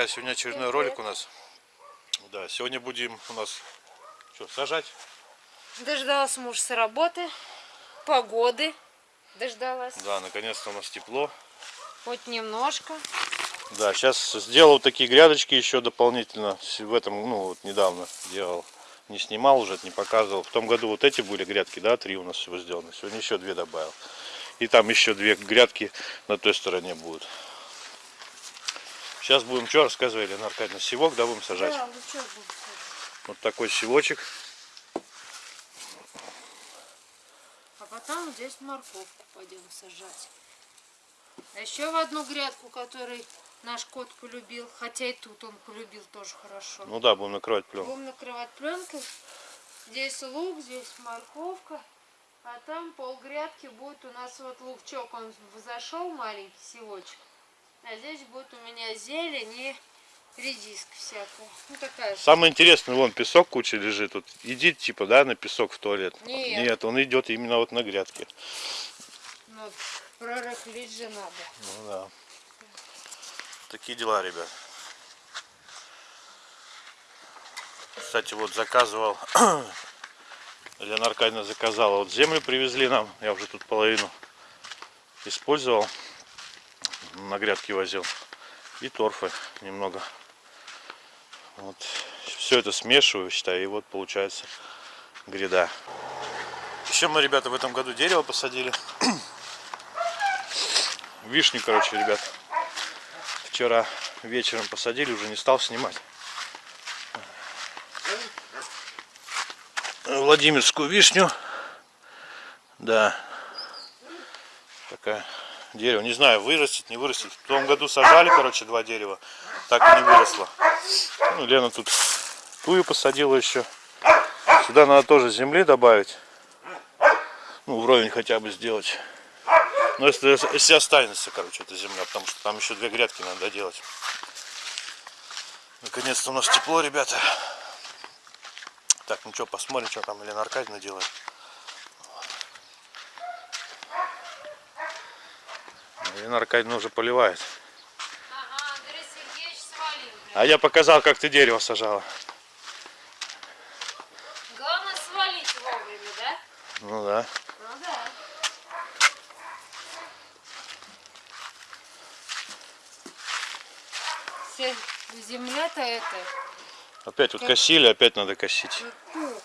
друзья! Сегодня очередной ролик у нас. Да, сегодня будем у нас что, сажать? Дождалась муж с работы, погоды дождалась. Да, наконец-то у нас тепло. Хоть немножко. Да, сейчас сделал такие грядочки еще дополнительно. В этом, ну, вот недавно делал. Не снимал уже, не показывал. В том году вот эти были грядки, да, три у нас всего сделаны. Сегодня еще две добавил. И там еще две грядки на той стороне будут. Сейчас будем что рассказывали, Елена Аркадьевна? Севок, да, будем сажать? Да, лучок будем сажать. Вот такой севочек. А потом здесь морковку пойдем сажать. А еще в одну грядку, которую наш кот полюбил, хотя и тут он полюбил тоже хорошо. Ну да, будем накрывать пленку. Будем накрывать пленкой. Здесь лук, здесь морковка. А там пол грядки будет у нас вот лукчок, он взошел маленький севочек. А здесь будет у меня зелень и редиска всякая. Ну такая же. Самое интересное, вон песок куча лежит. Тут иди типа, да, на песок в туалет. Нет. Нет, он идет именно вот на грядке. Ну, прорыхлить же надо. Ну да. Такие дела, ребят. Кстати, вот заказывал, Аркадьевна заказала, вот землю привезли нам, я уже тут половину использовал, на грядки возил, и торфы немного. Вот. Все это смешиваю, считаю, и вот получается гряда. Еще мы, ребята, в этом году дерево посадили. Вишню, короче, ребят. Вчера вечером посадили, уже не стал снимать. Владимирскую вишню. Да. Такая дерево. Не знаю, вырастет, не вырастет. В том году сажали, короче, два дерева. Так и не выросло. Ну, Лена тут тую посадила еще. Сюда надо тоже земли добавить. Ну, вровень хотя бы сделать. Но если, если останется, короче, эта земля, потому что там еще две грядки надо делать. Наконец-то у нас тепло, ребята. Так, ну что, посмотрим, что там Елена Аркадьевна делает. Елена Аркадьевна уже поливает. Ага, Андрей Сергеевич свалил. А я показал, как ты дерево сажала. Главное свалить вовремя, да? Ну да. Ну да. Все, земля-то это. Опять вот косили, опять надо косить. Ух.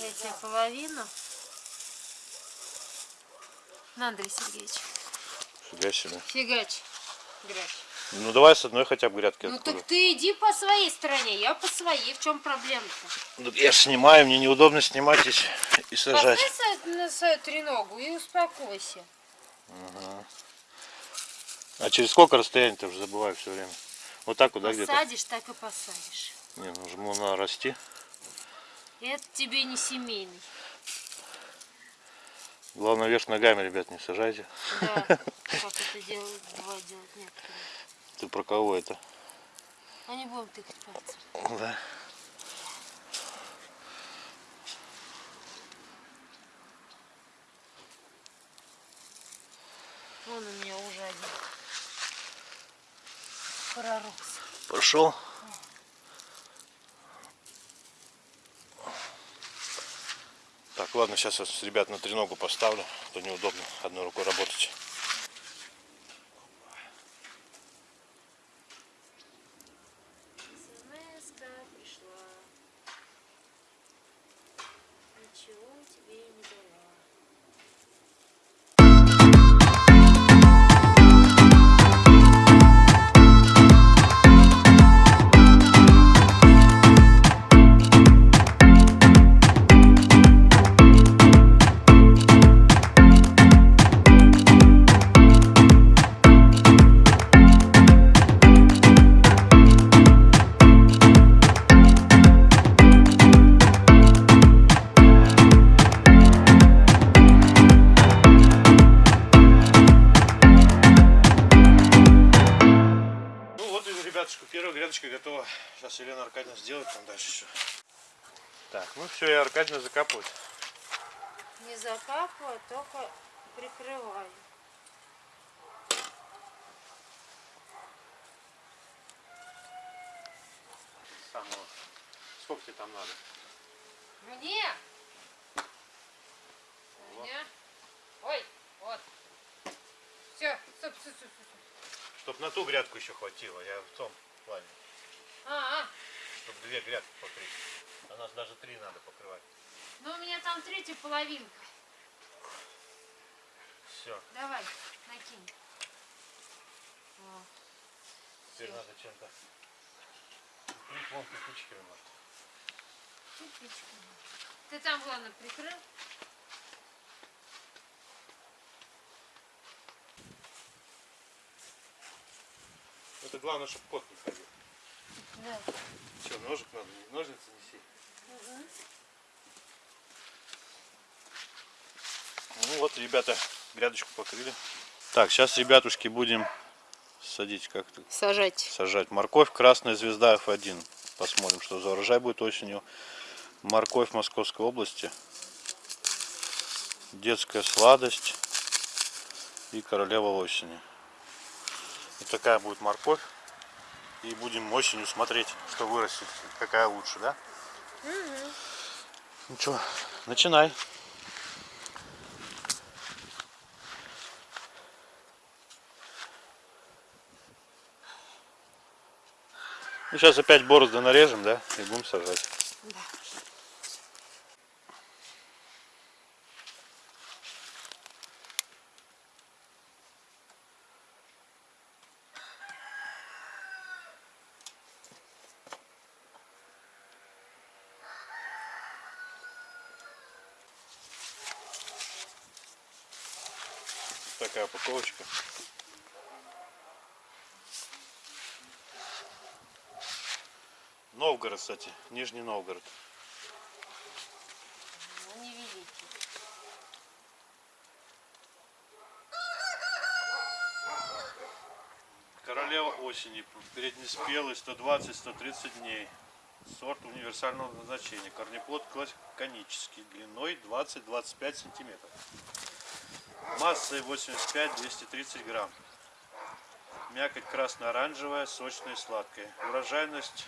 Тебе половину. На, Андрей Сергеевич. Фига себе. Фигач. Грязь. Ну давай с одной хотя бы грядки Ну откуда. так ты иди по своей стороне, я по своей. В чем проблема-то? Ну, Я снимаю, мне неудобно снимать здесь и сажать. Поставь на свою треногу и успокойся. А через сколько расстояние-то уже забываю все время. Вот так вот, да, где-то? Посадишь, так и посадишь. Не, ну жму на расти. Это тебе не семейный. Главное, вверх ногами, ребят, не сажайте. Да, как это делают, бывает делать некоторые. Ты про кого это? А не будем тыкать пальцем. Да. Вон у меня уже один. Пророс. Пошел. Так, ладно, сейчас я с ребят на треногу поставлю, то неудобно одной рукой работать. Сколько тебе там надо? Мне? Мне? Ой, вот. Все, стоп, стоп, стоп, стоп. Чтоб на ту грядку еще хватило, я в том плане. А, а, Чтоб две грядки покрыть. А нас даже три надо покрывать. ну у меня там третья половинка. Все. Давай, накинь. О, Теперь Всё. надо чем-то вон кирпичиками, может. Кирпичиками. Ты там, главное, прикрыл? Это главное, чтобы кот не ходил. Да. Че, ножик надо? Ножницы неси. Ну вот, ребята, грядочку покрыли. Так, сейчас, ребятушки, будем садить как-то. Сажать. Сажать морковь, красная звезда F1. Посмотрим, что за урожай будет осенью. Морковь Московской области. Детская сладость. И королева осени. Вот такая будет морковь. И будем осенью смотреть, что вырастет. Какая лучше, да? Ну что, начинай. Ну, сейчас опять борозды нарежем, да? И будем сажать. Да. Вот такая упаковочка. Новгород, кстати. Нижний Новгород. Королева осени. Переднеспелый 120-130 дней. Сорт универсального назначения. Корнеплод конический. Длиной 20-25 сантиметров. Массой 85-230 грамм. Мякоть красно-оранжевая, сочная и сладкая. Урожайность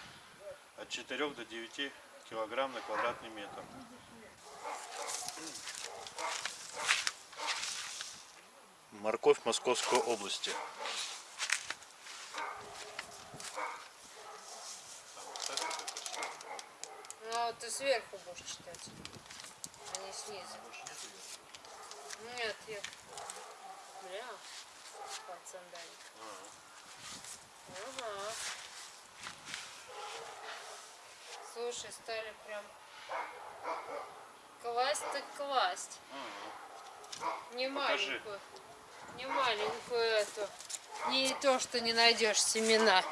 от 4 до 9 килограмм на квадратный метр. Морковь Московской области. Ну, а ты сверху будешь читать, а не снизу. Нет, я... Бля, под сандалик. Ага. Слушай, стали прям класть так класть. Не Покажи. маленькую. Не маленькую эту. Не то, что не найдешь семена.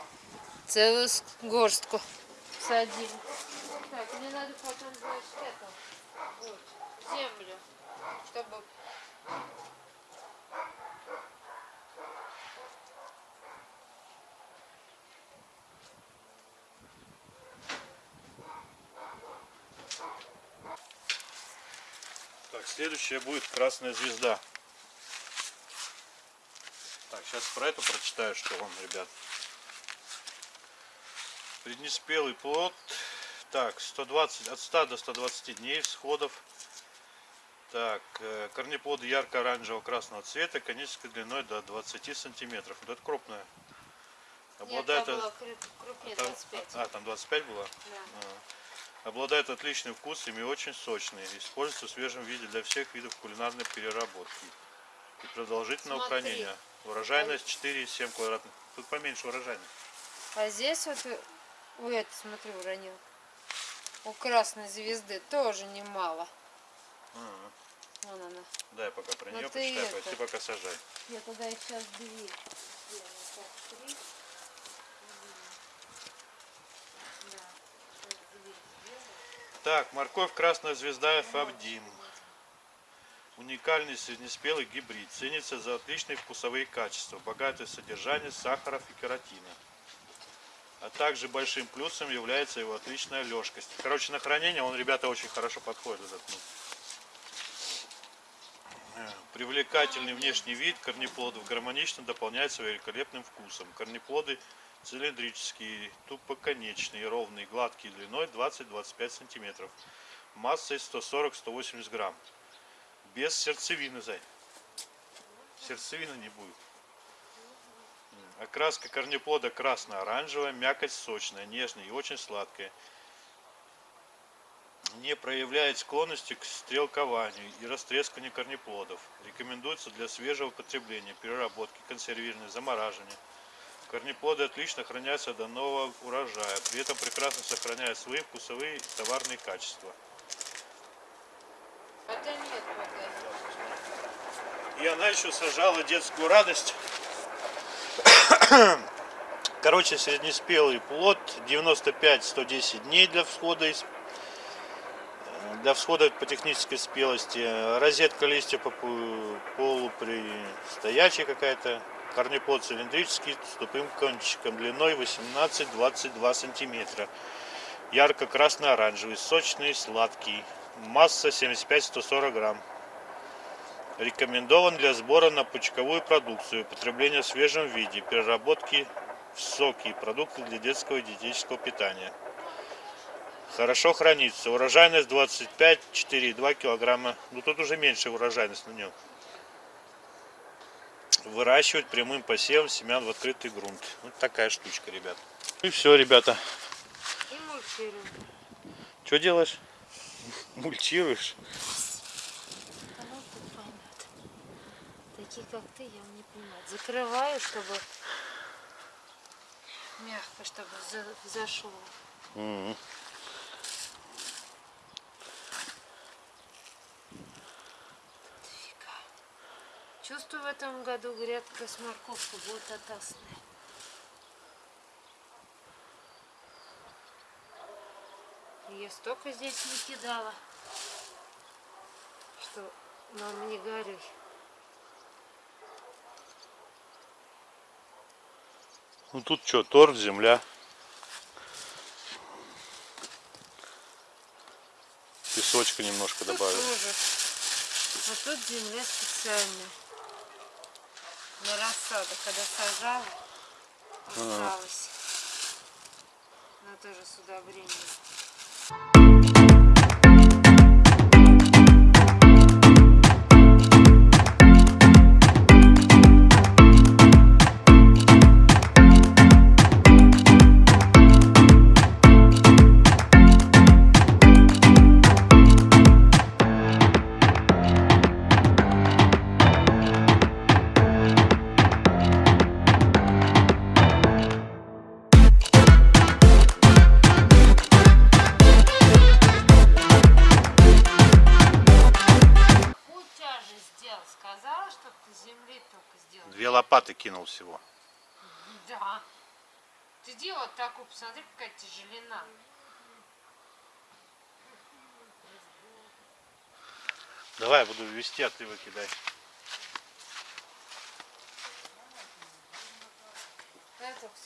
Целую горстку садили. Так, мне надо потом, значит, это, вот, землю, чтобы... Так, следующая будет красная звезда. Так, сейчас про эту прочитаю, что он, ребят. Преднеспелый плод. Так, 120, от 100 до 120 дней всходов. Так, э, корнеплоды ярко-оранжевого красного цвета, конической длиной до 20 сантиметров. Вот это крупная. Нет, Обладает... от- кру- крупнее там- 25. А, там 25 было? Да. А. Обладает отличным вкусом и очень сочный. Используется в свежем виде для всех видов кулинарной переработки. И продолжительного Смотри. хранения. Урожайность 4,7 квадратных. Тут поменьше урожайность. А здесь вот, э, ой, это, смотри, уронил. У красной звезды тоже немало. Ага. Вон она. Да, я пока про Ну нее ты почитаю, это- ты пока сажай. Я тогда их сейчас две. сделаю. Так, морковь красная звезда Фабдим. Уникальный среднеспелый гибрид. Ценится за отличные вкусовые качества, богатое содержание сахаров и кератина. А также большим плюсом является его отличная лёжкость. Короче, на хранение он, ребята, очень хорошо подходит. Этот, ну. Привлекательный внешний вид корнеплодов гармонично дополняется великолепным вкусом. Корнеплоды цилиндрические, тупоконечные, ровные, гладкие, длиной 20-25 сантиметров, массой 140-180 грамм. Без сердцевины, зай. Сердцевины не будет. Окраска корнеплода красно-оранжевая, мякоть сочная, нежная и очень сладкая. Не проявляет склонности к стрелкованию и растресканию корнеплодов. Рекомендуется для свежего потребления, переработки, консервирования, замораживания. Корнеплоды отлично хранятся до нового урожая, при этом прекрасно сохраняют свои вкусовые и товарные качества. Это нет пока. И она еще сажала детскую радость. Короче, среднеспелый плод 95-110 дней для всхода из для всхода по технической спелости. Розетка листья попу- полупристоячая какая-то. Корнеплод цилиндрический с тупым кончиком длиной 18-22 сантиметра. Ярко-красно-оранжевый, сочный, сладкий. Масса 75-140 грамм. Рекомендован для сбора на пучковую продукцию, потребления в свежем виде, переработки в соки и продукты для детского и диетического питания. Хорошо хранится. Урожайность 25-4,2 килограмма. Ну тут уже меньше урожайность на нем. Выращивать прямым посевом семян в открытый грунт. Вот такая штучка, ребят. И все, ребята. И мультфильм. Что делаешь? Понятно? Такие, как ты, я не понимаю. Закрываю, чтобы мягко, чтобы за- зашло. Фига. Чувствую, в этом году грядка с морковкой будет опасная. Я столько здесь не кидала, что мама не горюй. Ну тут что, торф, земля. Песочка немножко Тут тоже. А тут земля специальная. На рассаду, когда сажала, осталось. Она тоже с удобрением. Лопаты кинул всего. Да. Ты делал такую, посмотри, какая тяжелина. Давай, я буду вести, а ты выкидай. Надо только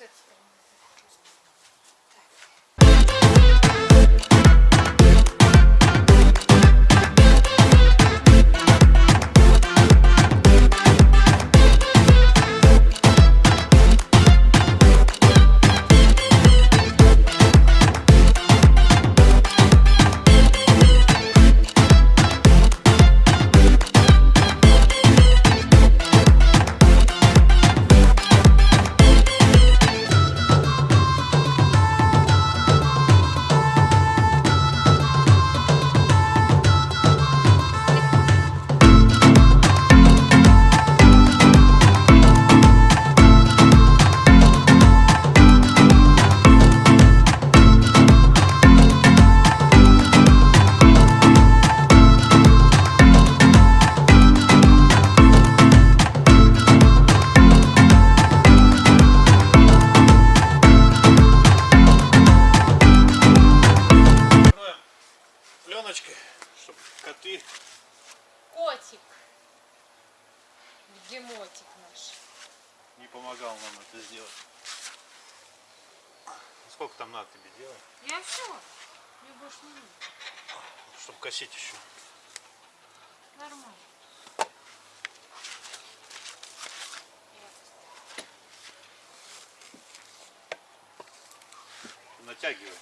натягивай.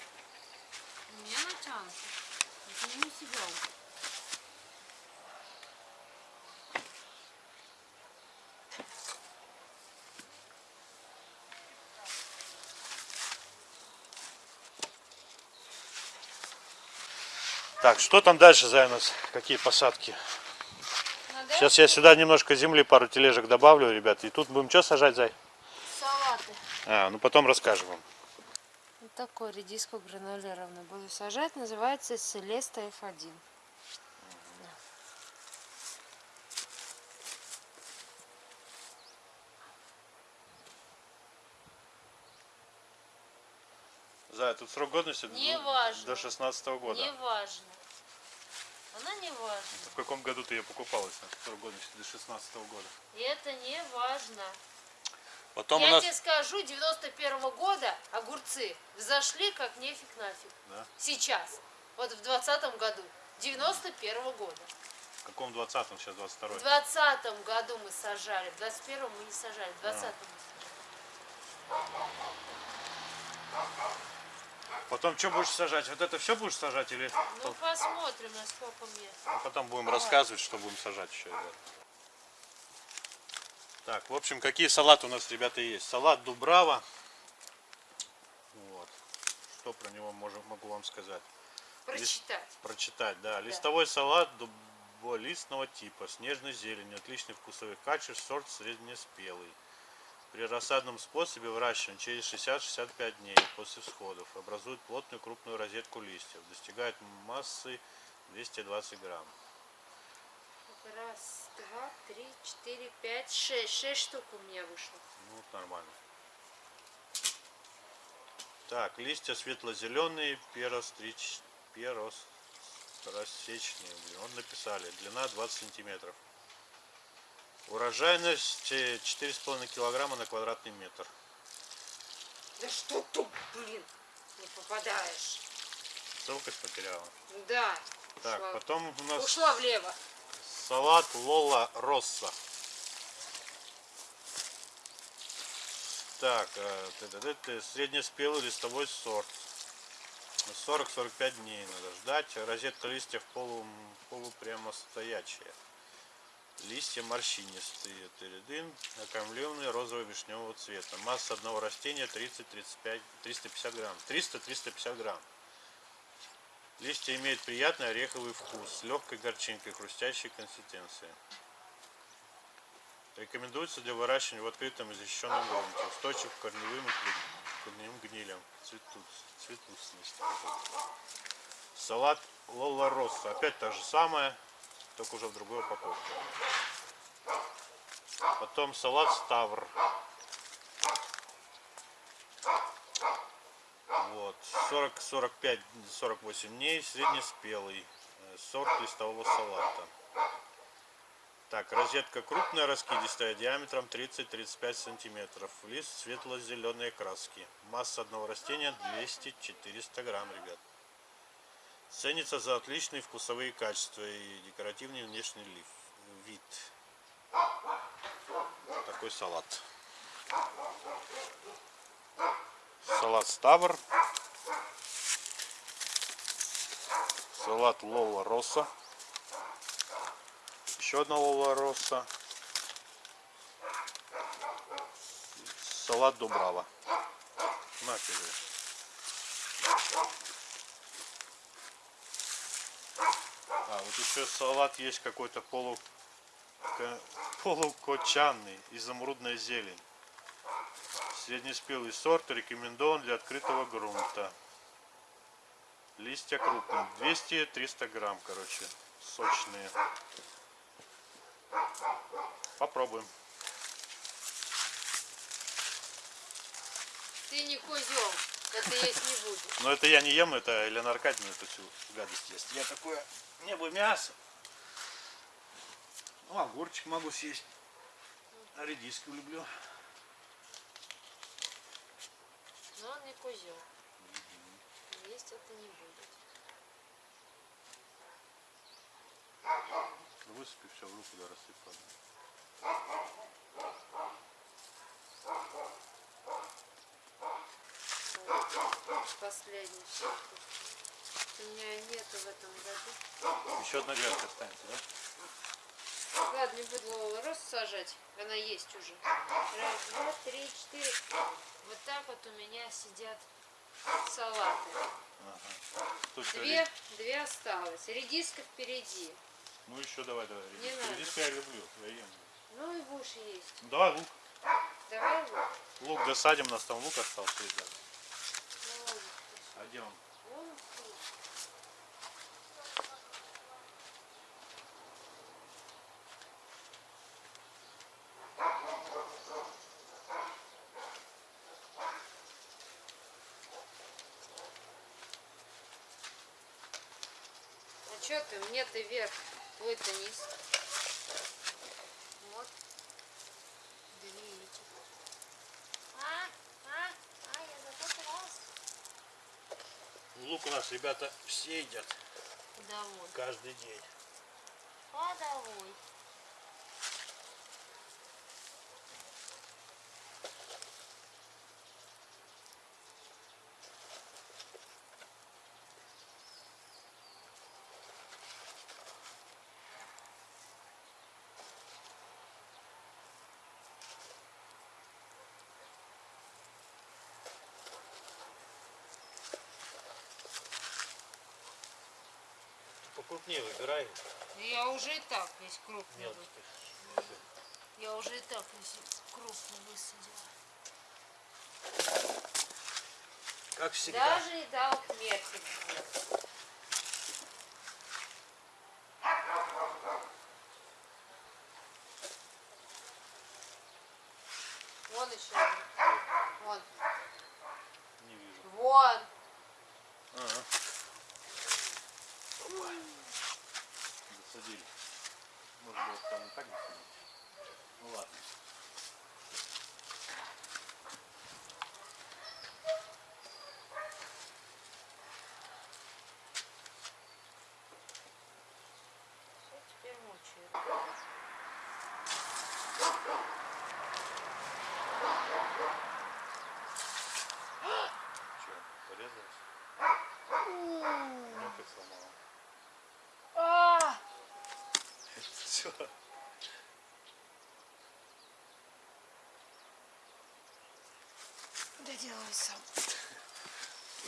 Не натянуто. Это не у себя. Так, что там дальше, Зай, у нас? Какие посадки? Надо Сейчас я сюда немножко земли, пару тележек добавлю, ребят. И тут будем что сажать, Зай? салаты. А, ну потом расскажем вам. Вот такой редиску гранулированную буду сажать. Называется Селеста F1. Зай, тут срок годности до- Не важно. до 16 года. Не важно. Она не важна. В каком году ты ее покупала, если срок годности до 16 года? И это не важно. Потом Я у нас... тебе скажу, 91 года огурцы взошли как нефиг нафиг. Да? Сейчас. Вот в 20 году. 91 года. В каком 20-м, сейчас 22 В 20 году мы сажали. В 21 мы не сажали. В 20 мы сажали. Потом что будешь сажать? Вот это все будешь сажать или Ну посмотрим, насколько мне. Ну, потом будем рассказывать, что будем сажать еще, ребят. Так, в общем, какие салаты у нас, ребята, есть? Салат Дубрава. Вот. Что про него можем, могу вам сказать? Прочитать. Прочитать, да. Листовой салат дуболистного типа, с нежной зеленью, отличных вкусовых качеств, сорт среднеспелый. При рассадном способе выращивания через 60-65 дней после всходов образует плотную крупную розетку листьев, достигает массы 220 грамм. Раз, два, три, четыре, пять, шесть. Шесть штук у меня вышло. Ну, вот нормально. Так, листья светло-зеленые, перострич... перостросечные. Блин, вот написали. Длина 20 сантиметров. Урожайность э, 4,5 килограмма на квадратный метр. Да что тут, блин, не попадаешь. Целкость потеряла. Да. Так, ушла. потом у нас Ушла влево. Салат Лола Росса. Так, э, среднеспелый листовой сорт. 40-45 дней надо ждать. Розетка листьев полу, полупрямостоячая. Листья морщинистые, тыридын, окаймленные розово-вишневого цвета. Масса одного растения 30-35, 350 грамм. 300-350 грамм. Листья имеют приятный ореховый вкус с легкой горчинкой, хрустящей консистенцией. Рекомендуется для выращивания в открытом и защищенном грунте. Устойчив к корневым и корневым гнилям. Цветут, цветустность. Салат Лола. Опять та же самая, только уже в другой упаковке. Потом салат Ставр. Вот. 40-45-48 дней. Среднеспелый. э, Сорт листового салата. Так, розетка крупная, раскидистая, диаметром 30-35 сантиметров. Лист светло-зеленой краски. Масса одного растения 200-400 грамм, ребят. Ценится за отличные вкусовые качества и декоративный внешний лиф, вид. Такой салат. Салат Ставр. Салат Лола Росса. Еще одна Лола Росса. Салат Дубрава. На тебе. А, вот еще салат есть какой-то полу... полукочанный, изумрудная зелень. Среднеспелый сорт рекомендован для открытого грунта. Листья крупные, 200-300 грамм, короче, сочные. Попробуем. Ты не козел. Это есть не будет. Но это я не ем, это Елена Аркадьевна эту всю гадость ест. Я такое, не бы мясо. Ну, огурчик могу съесть. А редиску люблю. Но он не козел. Есть это не будет. Высыпи все в руку, да посадить. Последний шапку. У меня нету в этом году. Еще одна грядка останется, да? Ладно, не буду рост сажать. Она есть уже. Раз, два, три, четыре. Вот так вот у меня сидят салаты. Тут Две, две осталось. Редиска впереди. Ну еще давай, давай. Не редиску. надо. Редиску я люблю, я ем. Ну и будешь есть. Ну, давай лук. Давай вот. Лук досадим, у нас там лук остался. Ну. А где он стоит. А чё ты? Мне ты вверх, твой-то низ. Вот. Две этих. А, а, а, я запуталась. Лук у нас, ребята, все едят Довольно. каждый день. Ходовой. Покрупнее выбирай. Я уже и так весь крупный. Мелкий. Я уже и так весь крупный высадила. Как всегда. Даже и дал метр. Вон еще. один. Вон. Не вижу. Вон. Ага. Досадили. Может быть там и так досадить. Ну ладно. Всё, теперь мучаю. Че, порезалась? Ноготь сломала. А! Все. Доделай сам.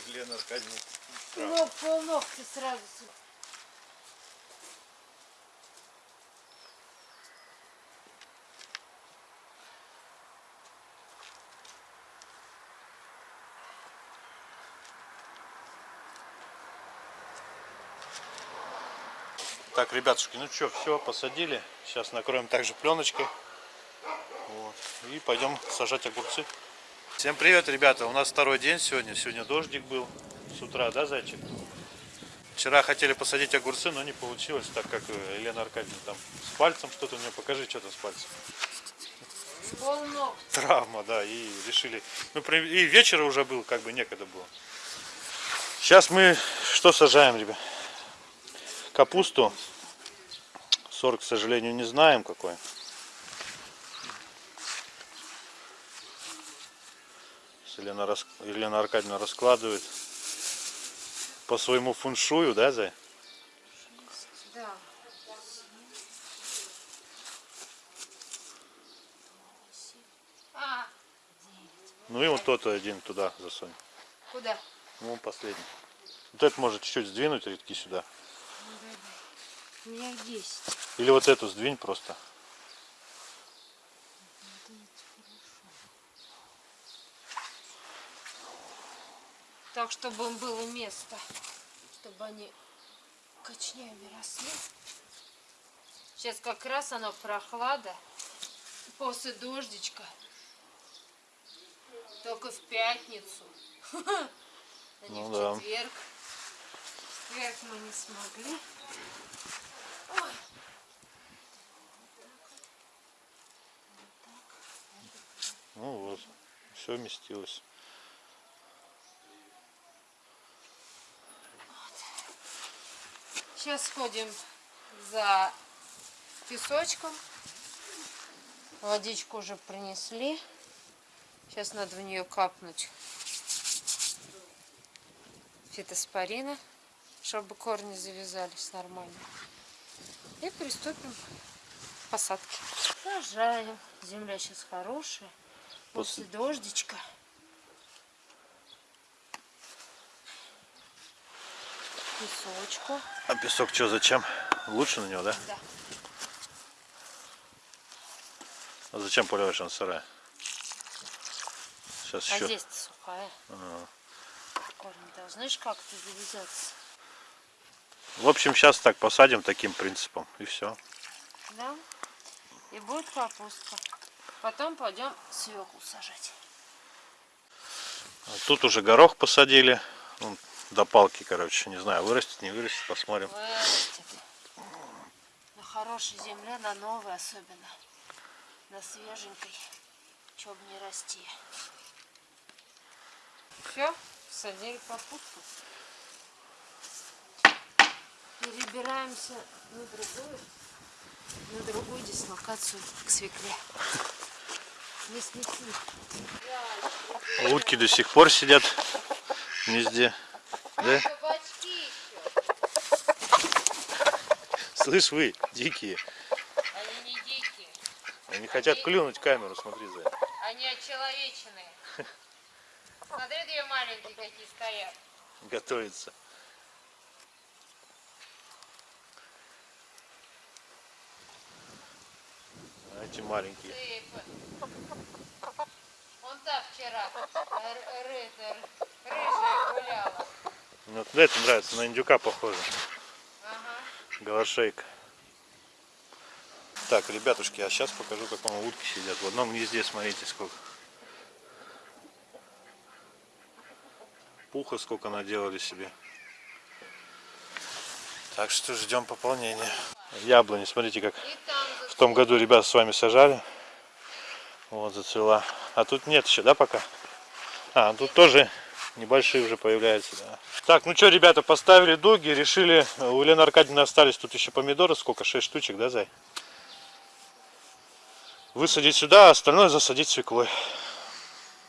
Лена Аркадьевна. Ну, полногти сразу. Так, ребятушки, ну что, все, посадили. Сейчас накроем также пленочкой. Вот. И пойдем сажать огурцы. Всем привет, ребята. У нас второй день сегодня. Сегодня дождик был с утра, да, зайчик? Вчера хотели посадить огурцы, но не получилось, так как э, Елена Аркадьевна там с пальцем что-то у нее покажи, что-то с пальцем. Полногти. Травма, да, и решили. Ну, и вечер уже был, как бы некогда было. Сейчас мы что сажаем, ребят? Капусту. Сорт, к сожалению, не знаем какой. Елена, рас- Елена Аркадьевна раскладывает по своему фуншую, да, Зай? Да. Ну и вот тот один туда засунь. куда? Ну, последний. Вот это может чуть-чуть сдвинуть редки сюда. У меня 10. Или вот эту сдвинь просто. Так, чтобы им было место. Чтобы они кочнями росли. Сейчас как раз оно прохлада. После дождичка. Только в пятницу. А не Ну в да. четверг. В четверг мы не смогли. Ну вот, все вместилось. Сейчас сходим за песочком. Водичку уже принесли. Сейчас надо в нее капнуть фитоспорина, чтобы корни завязались нормально. И приступим к посадке. Сажаем. Земля сейчас хорошая. После дождичка. Песочку. А песок что, зачем? Лучше на него, да? Да. А зачем поливаешь он сырая? Сейчас А еще. здесь сухая. Корни должны ж как-то завязаться. В общем, сейчас так посадим таким принципом. И все. Да? И будет капустка. Потом пойдем свеклу сажать. Тут уже горох посадили. Ну, до палки, короче. Не знаю, вырастет, не вырастет, посмотрим. Вырастет. На хорошей земле, на новой особенно. На свеженькой. Чтоб не расти. Все, садили капусту. Перебираемся на другую, на другую дислокацию к свекле. Не снеси. Утки до сих пор сидят в гнезде. Да? Слышь вы, дикие. Они не дикие, Они хотят клюнуть камеру, смотри за это. они очеловеченные. Смотри, две маленькие какие стоят. Готовится. Эти маленькие. Вон та вчера рыжая гуляла. Ну, Вот это нравится, на индюка похоже. Ага. Голошейка. Так, ребятушки, а сейчас покажу, как вам утки сидят. В одном гнезде, смотрите, сколько. Пуха сколько наделали себе. Так что ждем пополнения. Яблони, смотрите, как в том году ребята с вами сажали. Вот, зацвела. А тут нет еще, да, пока? А, тут тоже небольшие уже появляются, да. Так, ну что, ребята, поставили дуги, решили, у Елены Аркадьевны остались тут еще помидоры, сколько, 6 штучек, да, Зай? Высадить сюда, а остальное засадить свеклой.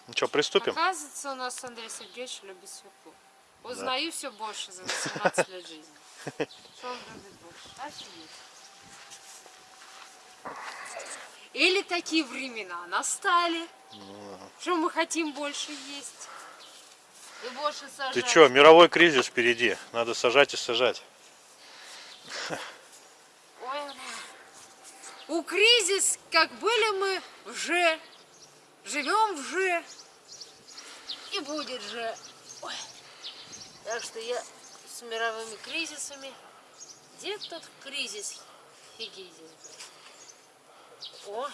Ну что, приступим? Оказывается, у нас Андрей Сергеевич любит свеклу. Узнаю все больше за 18 лет жизни. Что он любит больше? Офигеть. Или такие времена настали, что мы хотим больше есть и больше сажать. Ты что, мировой кризис впереди, надо сажать и сажать. Ой. У кризис, как были мы в Ж, живем в Ж, и будет Ж. Ой. Так что я с мировыми кризисами. Где тут кризис? Был. О.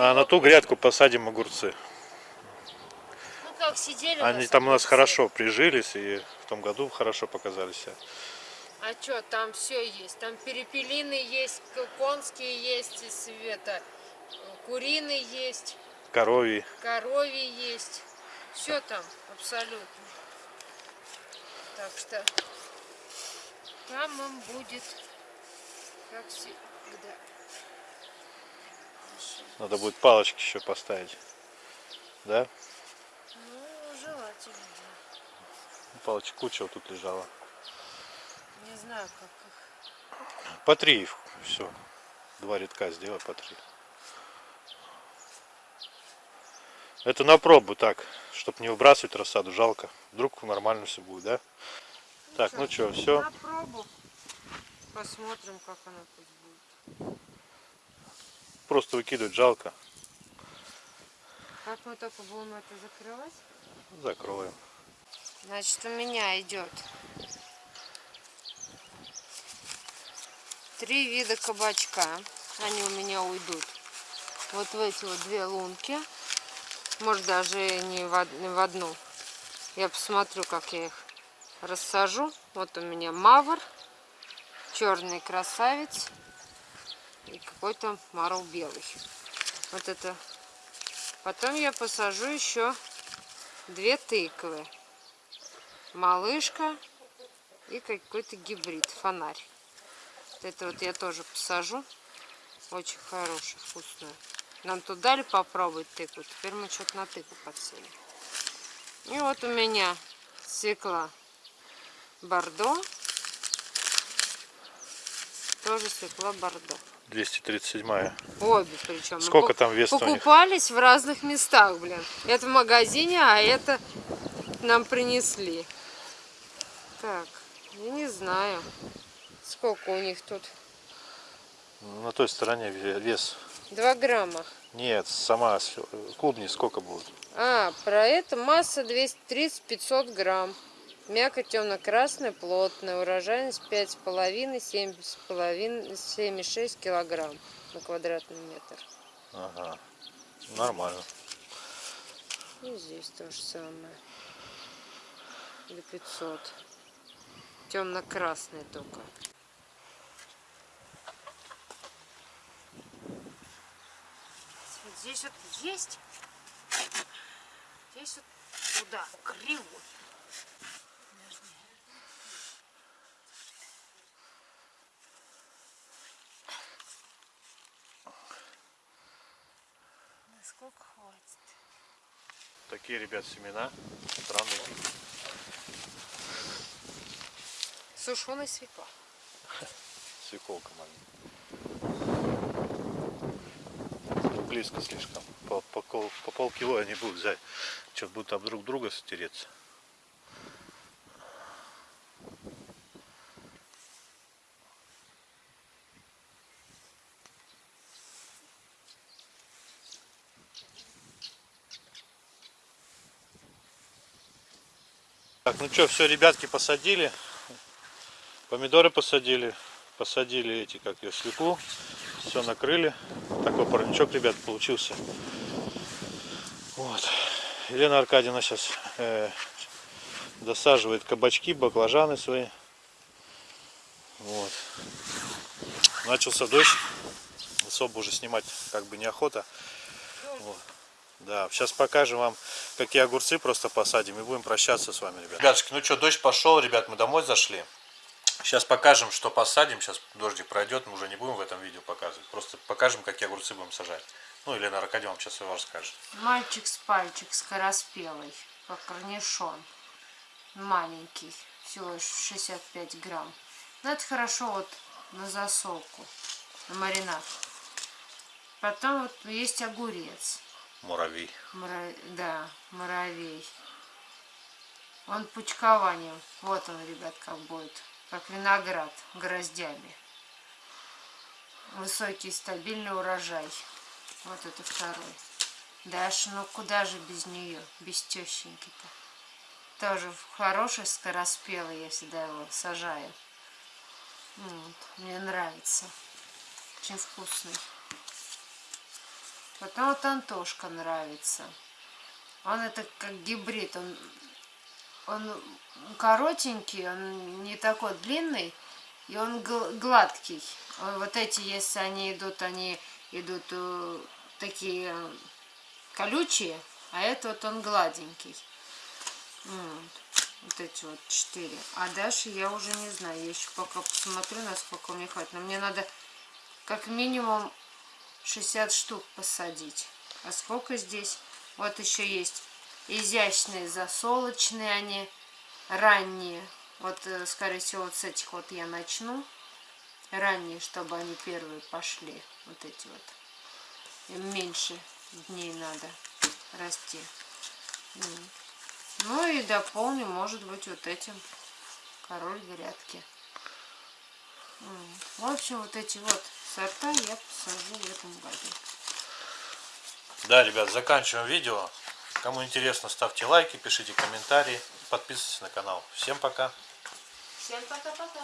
А на ту грядку посадим огурцы. Ну как сидели Они там у нас хорошо прижились и в том году хорошо показали себя. А что, там все есть. Там перепелины есть, конские есть, и света, куриные есть, Коровий. коровьи есть. Все там абсолютно. Так что там им будет как всегда. Надо будет палочки еще поставить. Да? Ну, желательно, да. Палочек куча вот тут лежала. Не знаю, как их. По три их. Все. Два рядка сделай по три. Это на пробу так, чтобы не выбрасывать рассаду, жалко. Вдруг нормально все будет, да? Так, ну что, все. На пробу. Посмотрим, как она тут будет. Просто выкидывать жалко. Как мы только будем это закрывать? Закроем. Значит, у меня идет три вида кабачка. Они у меня уйдут вот в эти вот две лунки. Может, даже не в, одну. Я посмотрю, как я их рассажу. Вот у меня мавр, черный красавец и какой-то марл белый. Вот это. Потом я посажу еще две тыквы. малышка и какой-то гибрид, фонарь. Вот это вот я тоже посажу. Очень хорошая, вкусная. Нам тут дали попробовать тыкву, теперь мы что-то на тыкву подсели. И вот у меня свекла бордо. Тоже свекла бордо. 237 Обе причем. Сколько там вес? Покупались в разных местах, блин. Это в магазине, а это нам принесли. Так, я не знаю, сколько у них тут. На той стороне ве- вес. Два грамма. Нет, сама клубни сколько будет? А, про это масса 230-500 грамм. Мякоть темно-красная, плотная. Урожайность 5,5, 7,5, 7,6 килограмм на квадратный метр. Ага. Нормально. И здесь то же самое. До 500. Темно-красный только. Здесь вот есть. Здесь вот туда, криво. Насколько хватит? Такие, ребят, семена. Странные. Сушеная свекла. Свеколка маленькая. Близко слишком. По, по, по полкило они будут взять. Что будут об друг друга стереться. Так, ну что, все, ребятки посадили. Помидоры посадили. Посадили эти, как ее, свеклу. Все накрыли. Такой парничок, ребят, получился. Вот. Елена Аркадьевна сейчас досаживает кабачки, баклажаны свои. Вот. Начался дождь. Особо уже снимать как бы неохота. Вот. Да, сейчас покажем вам, какие огурцы просто посадим и будем прощаться с вами, ребят. Ребятушки, ну что, дождь пошел, ребят, мы домой зашли. Сейчас покажем, что посадим. Сейчас дождик пройдет, мы уже не будем в этом видео показывать. Просто покажем, какие огурцы будем сажать. Ну, Елена Аркадьевна вам сейчас его расскажет. Мальчик с пальчик скороспелый, как корнишон. Маленький, всего лишь 65 грамм. Но это хорошо вот на засолку, на маринад. Потом вот есть огурец. Муравей. Мура- Да, муравей. Он пучкованием. Вот он, ребят, как будет. Как виноград гроздями. Высокий стабильный урожай. Вот это второй. Дальше, ну куда же без нее, без тещеньки-то. Тоже хороший, скороспелый, я всегда его сажаю. Вот, мне нравится. Очень вкусный. Потом вот Антошка нравится. Он это как гибрид. Он, он коротенький, он не такой длинный, и он гл- гладкий. Э, Вот эти, если они идут, они идут э, такие э, колючие, а это вот он гладенький. Вот. Вот эти вот четыре. А дальше я уже не знаю. Я еще пока посмотрю, насколько мне хватит. Но мне надо как минимум 60 штук посадить. А сколько здесь? Вот еще есть изящные засолочные они, ранние. Вот, э, скорее всего, вот с этих вот я начну. Ранние, чтобы они первые пошли. Вот эти вот. Им меньше дней надо расти. Ну и дополню, может быть, вот этим король грядки. В общем, вот эти вот сорта я посажу в этом году. Да, ребят, заканчиваем видео. Кому интересно, ставьте лайки, пишите комментарии, подписывайтесь на канал. Всем пока. Всем пока-пока.